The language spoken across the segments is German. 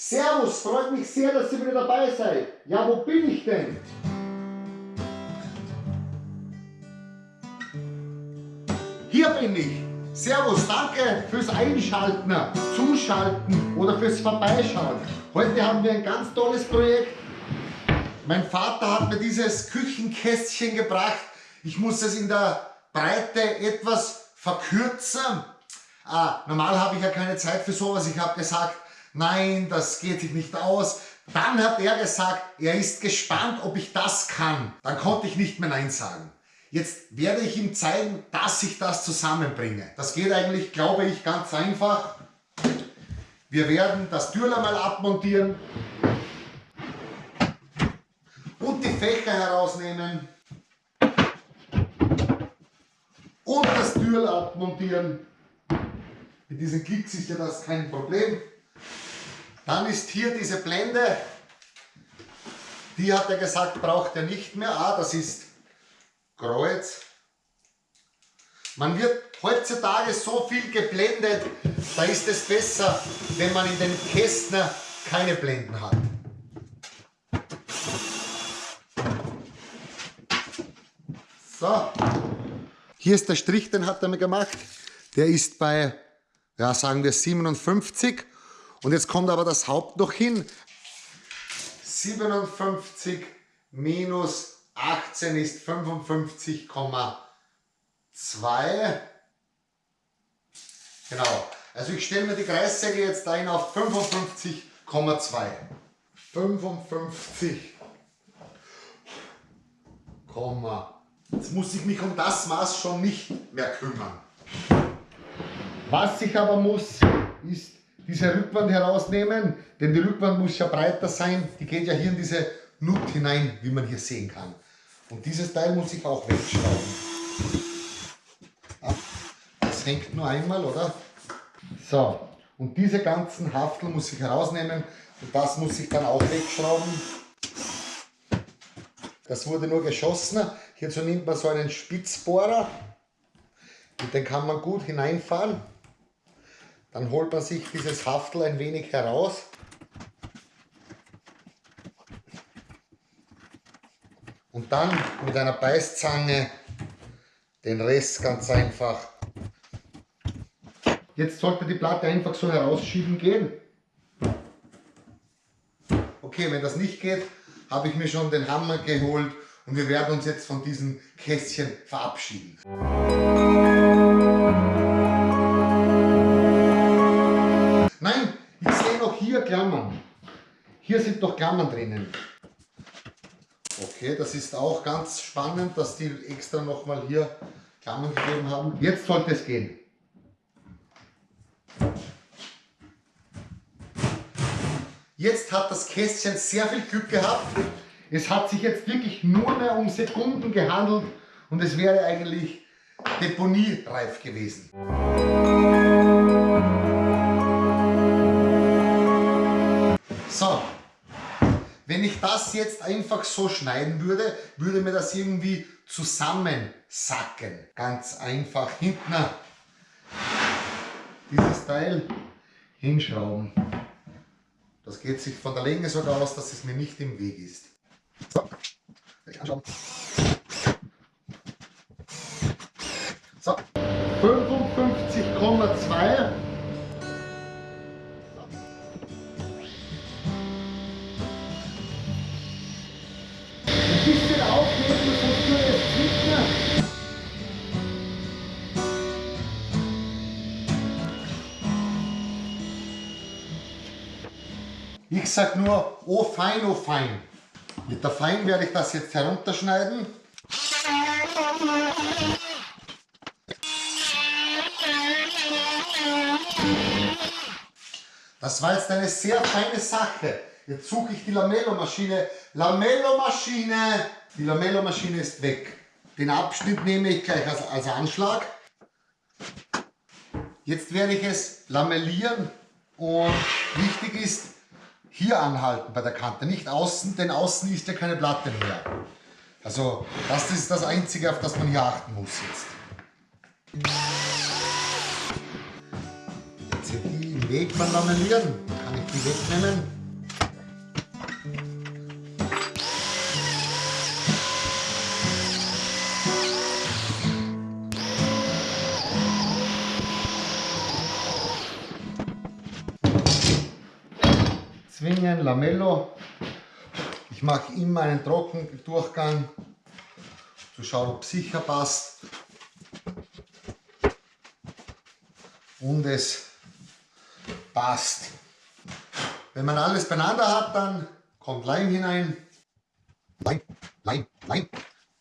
Servus, freut mich sehr, dass ihr wieder dabei seid. Ja, wo bin ich denn? Hier bin ich. Servus, danke fürs Einschalten, Zuschalten oder fürs Vorbeischauen. Heute haben wir ein ganz tolles Projekt. Mein Vater hat mir dieses Küchenkästchen gebracht. Ich muss es in der Breite etwas verkürzen. Ah, normal habe ich ja keine Zeit für sowas. Ich habe gesagt, nein, das geht sich nicht aus. Dann hat er gesagt, er ist gespannt, ob ich das kann. Dann konnte ich nicht mehr Nein sagen. Jetzt werde ich ihm zeigen, dass ich das zusammenbringe. Das geht eigentlich, glaube ich, ganz einfach. Wir werden das Türler mal abmontieren und die Fächer herausnehmen und das Türl abmontieren. Mit diesen Klicks ist ja das kein Problem. Dann ist hier diese Blende, die hat er gesagt, braucht er nicht mehr. Ah, das ist Kreuz. Man wird heutzutage so viel geblendet, da ist es besser, wenn man in den Kästner keine Blenden hat. So, hier ist der Strich, den hat er mir gemacht. Der ist bei, ja sagen wir 57 und jetzt kommt aber das Haupt noch hin. 57 minus 18 ist 55,2. Genau. Also ich stelle mir die Kreissäge jetzt ein auf 55,2. 55, Jetzt muss ich mich um das Maß schon nicht mehr kümmern. Was ich aber muss, ist diese Rückwand herausnehmen, denn die Rückwand muss ja breiter sein. Die geht ja hier in diese Nut hinein, wie man hier sehen kann. Und dieses Teil muss ich auch wegschrauben. Das hängt nur einmal, oder? So, und diese ganzen Haftel muss ich herausnehmen und das muss ich dann auch wegschrauben. Das wurde nur geschossen. Hierzu nimmt man so einen Spitzbohrer und den kann man gut hineinfahren. Dann holt man sich dieses Haftel ein wenig heraus. Und dann mit einer Beißzange den Rest ganz einfach. Jetzt sollte die Platte einfach so herausschieben gehen. Okay, wenn das nicht geht, habe ich mir schon den Hammer geholt und wir werden uns jetzt von diesem Kästchen verabschieden. Hier sind noch Klammern drinnen. Okay, das ist auch ganz spannend, dass die extra nochmal hier Klammern gegeben haben. Jetzt sollte es gehen. Jetzt hat das Kästchen sehr viel Glück gehabt. Es hat sich jetzt wirklich nur mehr um Sekunden gehandelt und es wäre eigentlich deponiereif gewesen. Wenn ich das jetzt einfach so schneiden würde, würde mir das irgendwie zusammensacken. Ganz einfach hinten dieses Teil hinschrauben. Das geht sich von der Länge sogar aus, dass es mir nicht im Weg ist. So, ich anschauen. Ich sag nur, oh fein, oh fein. Mit der Fein werde ich das jetzt herunterschneiden. Das war jetzt eine sehr feine Sache. Jetzt suche ich die Lamello-Maschine. Lamello-Maschine! Die Lamello-Maschine ist weg. Den Abschnitt nehme ich gleich als, als Anschlag. Jetzt werde ich es lamellieren und wichtig ist, hier anhalten bei der Kante, nicht außen, denn außen ist ja keine Platte mehr. Also das ist das Einzige, auf das man hier achten muss jetzt. Jetzt hier die im Weg mal lamellieren, kann ich die wegnehmen. Lamello. Ich mache immer einen Trockendurchgang, zu schauen, ob es sicher passt. Und es passt. Wenn man alles beieinander hat, dann kommt Leim hinein. Leim, Leim, Leim.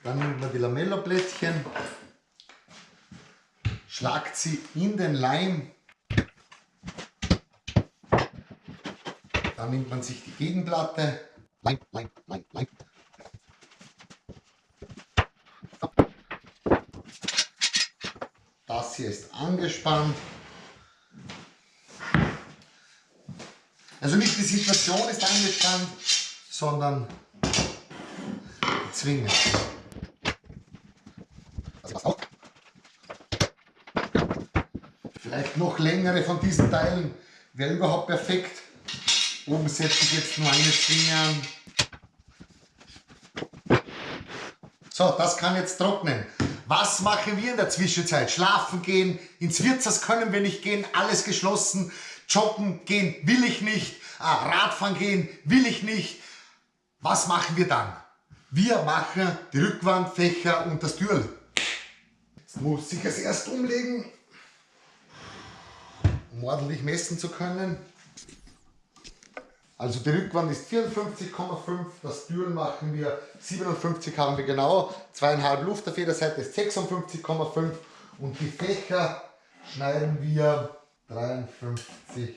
Dann nimmt man die Lamello-Plättchen, schlagt sie in den Leim. Dann nimmt man sich die Gegenplatte. Leim, Leim, Leim, Leim. Das hier ist angespannt. Also nicht die Situation ist angespannt, sondern die Zwinge. Vielleicht noch längere von diesen Teilen wäre überhaupt perfekt. Oben setze ich jetzt nur eine Zwinge. So, das kann jetzt trocknen. Was machen wir in der Zwischenzeit? Schlafen gehen, ins Wirtshaus können wir nicht gehen, alles geschlossen. Joggen gehen will ich nicht, ah, Radfahren gehen will ich nicht. Was machen wir dann? Wir machen die Rückwandfächer und das Türl. Jetzt muss ich es erst umlegen, um ordentlich messen zu können. Also die Rückwand ist 54,5, das Türl machen wir 57 haben wir genau, zweieinhalb Luft auf jeder Seite ist 56,5 und die Fächer schneiden wir 53,3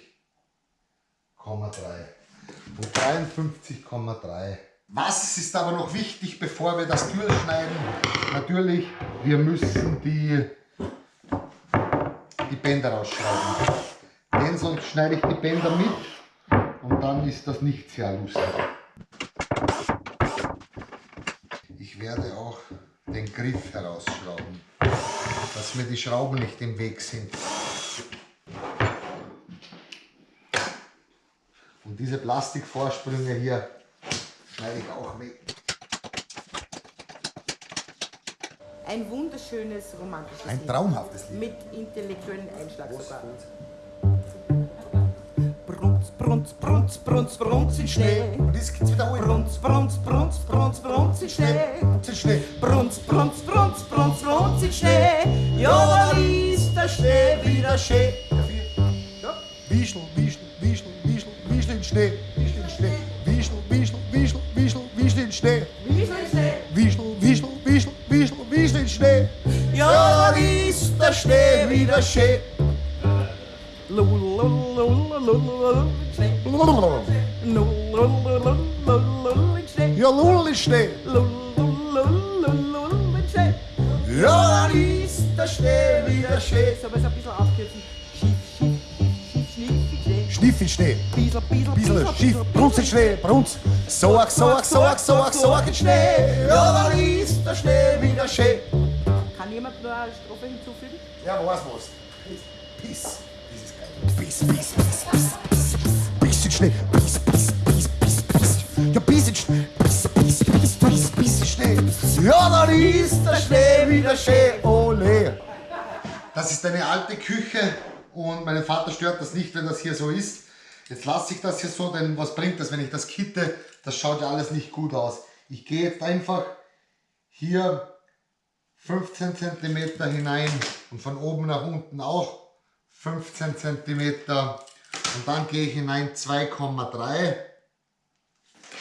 und 53,3. Was ist aber noch wichtig, bevor wir das Türl schneiden? Natürlich, wir müssen die, die Bänder rausschneiden. Denn sonst schneide ich die Bänder mit und dann ist das nicht sehr lustig. Ich werde auch den Griff herausschrauben, dass mir die Schrauben nicht im Weg sind. Und diese Plastikvorsprünge hier schneide ich auch weg. Ein wunderschönes romantisches Ein traumhaftes Lied. Mit intellektuellen Einschlag sogar. Brunz, Brunz, Brunz, Brunz, Brunz in Schnee. Und das geht's wiederholen. Brunz, Brunz, Brunz, Brunz, Brunz in Schnee. In Schnee. Brunz, Brunz, Brunz, Brunz, Brunz in Schnee. Ja, da ist der Schnee wieder schön. Wischel, Wischel, Wischel, Wischel, Wischel in Schnee. Wischel in Schnee. Wischel, Wischel, Wischel, Wischel, Wischel in Schnee. Wischel, Wischel, Wischel, Wischel, Wischel in Schnee. Ja, da ist der Schnee wieder schön. Ja, Lull in Schnee. Lulululululul in Schnee. Ja, dann ist der Schnee wieder schön. Sollen wir es ein bisschen aufkürzen? Schief, schief, schief, schief, Schniff schief, Schnee. Biesel, Biesel, Bissel schief, Brunz in Schnee, Brunz. Soak, Soak, Soak, Soak, Soak in Schnee. Ja, dann ist der Schnee wieder schön. Kann jemand nur eine Strophe hinzufügen? Ja, was was? Piss. Das ist eine alte Küche und meinen Vater stört das nicht, wenn das hier so ist. Jetzt lasse ich das hier so, denn was bringt das, wenn ich das kitte? Das schaut ja alles nicht gut aus. Ich gehe jetzt einfach hier 15 cm hinein und von oben nach unten auch 15 cm und dann gehe ich hinein 2,3.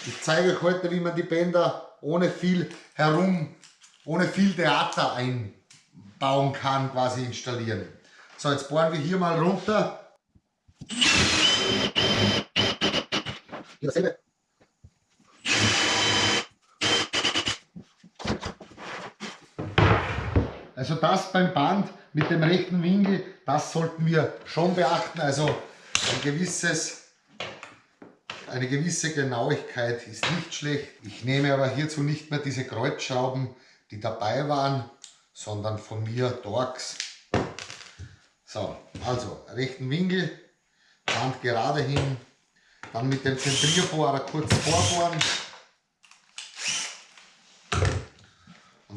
Ich zeige euch heute, wie man die Bänder ohne viel herum, ohne viel Theater einbauen kann, quasi installieren. So, jetzt bohren wir hier mal runter. Hier dasselbe. Also das beim Band mit dem rechten Winkel, das sollten wir schon beachten. Also ein gewisses, eine gewisse Genauigkeit ist nicht schlecht. Ich nehme aber hierzu nicht mehr diese Kreuzschrauben, die dabei waren, sondern von mir Torx. So, also rechten Winkel, Band gerade hin Dann mit dem Zentrierbohrer kurz vorbohren.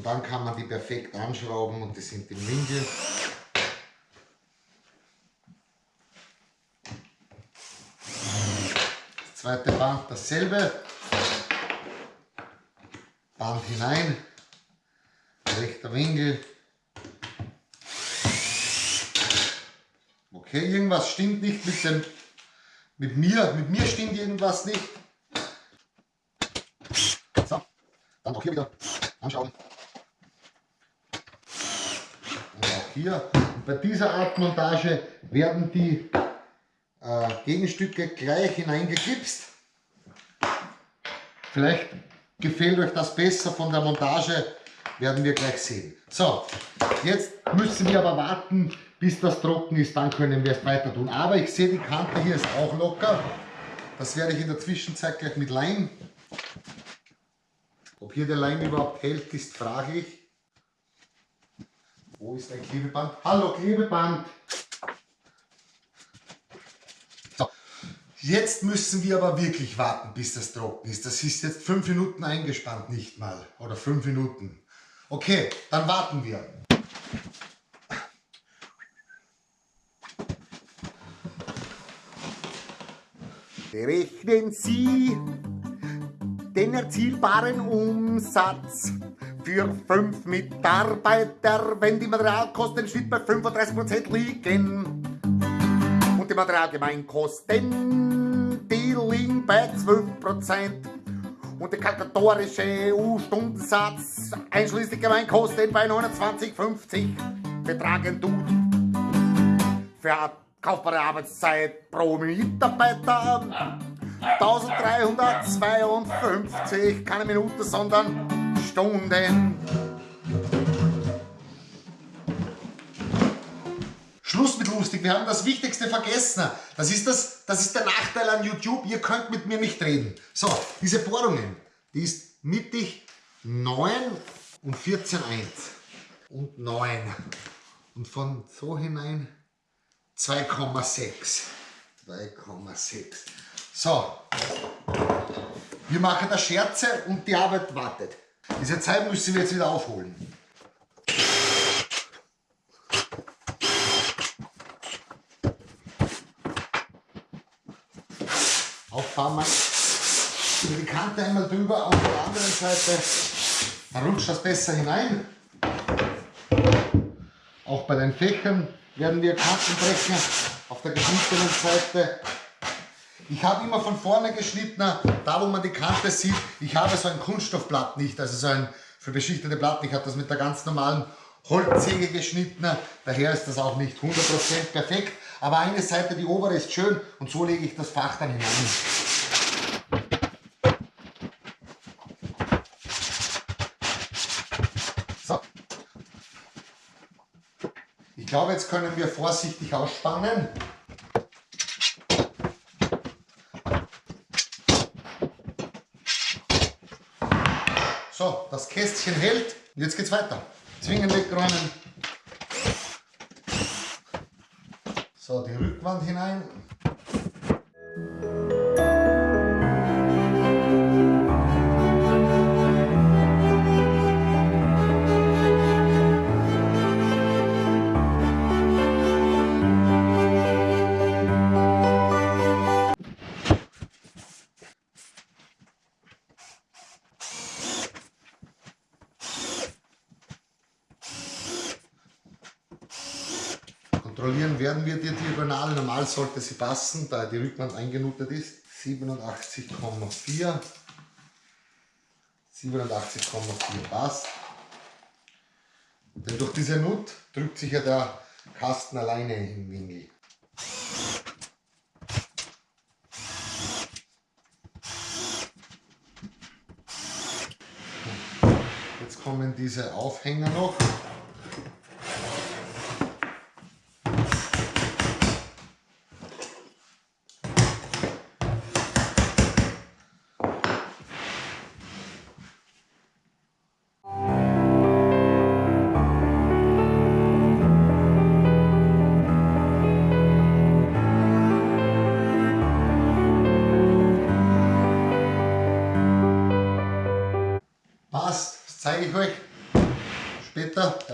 Und dann kann man die perfekt anschrauben und die sind im Winkel. Das zweite Band dasselbe. Band hinein, rechter Winkel. Okay, irgendwas stimmt nicht mit dem, mit mir, mit mir stimmt irgendwas nicht. So, dann auch hier wieder anschauen. Auch hier. Und bei dieser Art Montage werden die äh, Gegenstücke gleich hineingeklipst. Vielleicht gefällt euch das besser von der Montage, werden wir gleich sehen. So, jetzt müssen wir aber warten, bis das trocken ist, dann können wir es weiter tun. Aber ich sehe, die Kante hier ist auch locker. Das werde ich in der Zwischenzeit gleich mit Leim. Ob hier der Leim überhaupt hält, ist fraglich. Wo ist ein Klebeband? Hallo Klebeband! So, jetzt müssen wir aber wirklich warten, bis das trocken ist. Das ist jetzt fünf Minuten eingespannt, nicht mal. Oder fünf Minuten. Okay, dann warten wir. Berechnen Sie den erzielbaren Umsatz für fünf Mitarbeiter, wenn die Materialkosten im Schnitt bei 35% liegen. Und die Materialgemeinkosten, die liegen bei 12%. Und der kalkulatorische EU-Stundensatz einschließlich Gemeinkosten bei 29,50 betragen tut. Für kaufbare Arbeitszeit pro Mitarbeiter 1352, keine Minute, sondern Stunden. Schluss mit lustig, wir haben das Wichtigste vergessen. Das ist, das, das ist der Nachteil an YouTube, ihr könnt mit mir nicht reden. So, diese Bohrungen, die ist mittig 9 und 14,1 und 9. Und von so hinein 2,6. 2,6. So, wir machen da Scherze und die Arbeit wartet. Diese Zeit müssen wir jetzt wieder aufholen. Auffahren wir die Kante einmal drüber, auf der anderen Seite dann rutscht das besser hinein. Auch bei den Fächern werden wir Kanten brechen auf der geschnittenen Seite. Ich habe immer von vorne geschnitten, da wo man die Kante sieht. Ich habe so ein Kunststoffblatt nicht, also so ein für beschichtete Platten. Ich habe das mit der ganz normalen Holzsäge geschnitten. Daher ist das auch nicht 100% perfekt. Aber eine Seite, die obere, ist schön und so lege ich das Fach dann hinein. So. Ich glaube, jetzt können wir vorsichtig ausspannen. So, das Kästchen hält. Jetzt geht's weiter. Zwingen wegräumen. So, die Rückwand hinein. Sollte sie passen, da die Rückwand eingenutet ist. 87,4. 87,4 passt. Denn durch diese Nut drückt sich ja der Kasten alleine im Winkel. Jetzt kommen diese Aufhänger noch.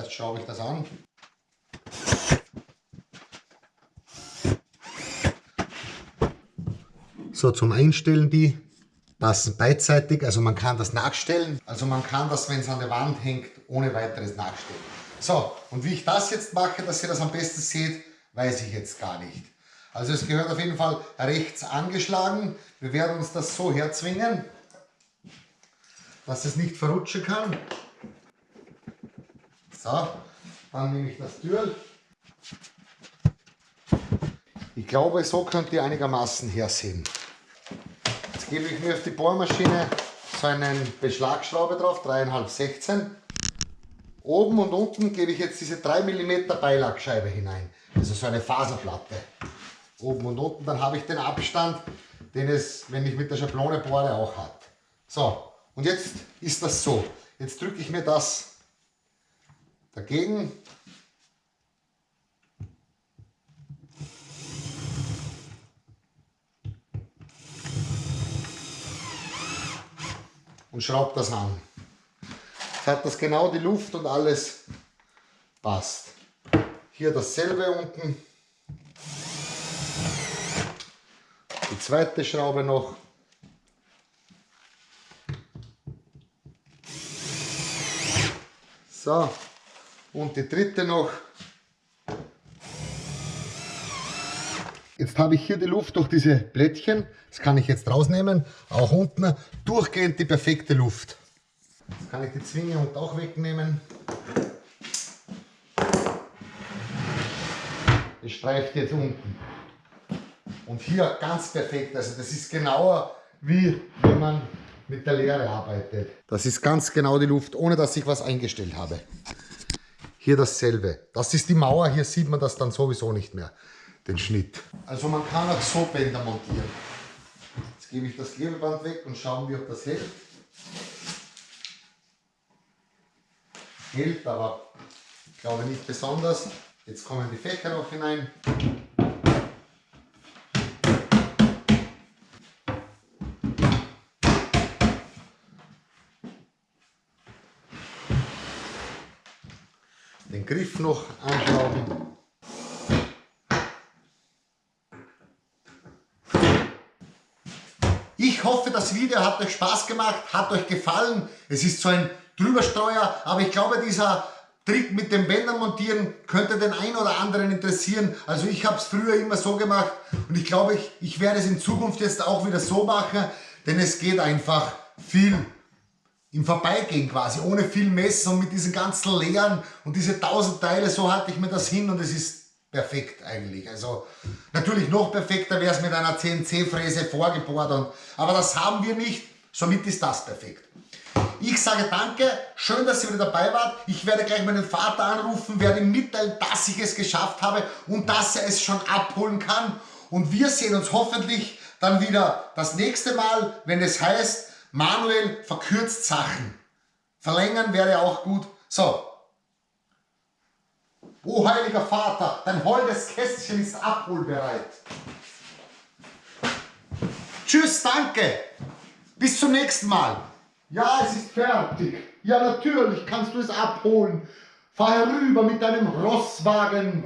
Später. Erst schraube ich das an. So, zum Einstellen die passen beidseitig, also man kann das nachstellen. Also man kann das, wenn es an der Wand hängt, ohne weiteres nachstellen. So, und wie ich das jetzt mache, dass ihr das am besten seht, weiß ich jetzt gar nicht. Also es gehört auf jeden Fall rechts angeschlagen. Wir werden uns das so herzwingen, dass es nicht verrutschen kann. So, dann nehme ich das Türl. Ich glaube, so könnt ihr einigermaßen hersehen. Jetzt gebe ich mir auf die Bohrmaschine so einen Beschlagschraube drauf, 3,5 16. Oben und unten gebe ich jetzt diese 3 mm Beilagscheibe hinein, also so eine Faserplatte. Oben und unten, dann habe ich den Abstand, den es, wenn ich mit der Schablone bohre, auch hat. So, und jetzt ist das so. Jetzt drücke ich mir das dagegen. Und schraube das an. Jetzt hat das genau die Luft und alles passt. Hier dasselbe unten. Die zweite Schraube noch. So, und die dritte noch. Jetzt habe ich hier die Luft durch diese Blättchen, das kann ich jetzt rausnehmen, auch unten durchgehend die perfekte Luft. Jetzt kann ich die Zwinge und auch wegnehmen. Es streift jetzt unten. Und hier ganz perfekt, also das ist genauer wie wenn man mit der Leere arbeitet. Das ist ganz genau die Luft, ohne dass ich was eingestellt habe. Hier dasselbe. Das ist die Mauer, hier sieht man das dann sowieso nicht mehr, den Schnitt. Also man kann auch so Bänder montieren. Jetzt gebe ich das Klebeband weg und schauen wir, ob das hält. Hält, aber ich glaube nicht besonders. Jetzt kommen die Fächer noch hinein. Den Griff noch anschrauben. Ich hoffe, das Video hat euch Spaß gemacht, hat euch gefallen. Es ist so ein Drüberstreuer, aber ich glaube, dieser Trick mit dem Bändern montieren könnte den einen oder anderen interessieren. Also ich habe es früher immer so gemacht und ich glaube, ich, ich werde es in Zukunft jetzt auch wieder so machen, denn es geht einfach viel im Vorbeigehen quasi, ohne viel Messen und mit diesen ganzen Leeren und diese tausend Teile, so halte ich mir das hin und es ist perfekt eigentlich. Also natürlich noch perfekter wäre es mit einer CNC-Fräse vorgebohrt, und, aber das haben wir nicht, somit ist das perfekt. Ich sage danke, schön, dass ihr wieder dabei wart. Ich werde gleich meinen Vater anrufen, werde ihm mitteilen, dass ich es geschafft habe und dass er es schon abholen kann. Und wir sehen uns hoffentlich dann wieder das nächste Mal, wenn es heißt, Manuel verkürzt Sachen. Verlängern wäre auch gut. So. O heiliger Vater, dein holdes Kästchen ist abholbereit. Tschüss, danke. Bis zum nächsten Mal. Ja, es ist fertig. Ja, natürlich kannst du es abholen. Fahr herüber mit deinem Rosswagen.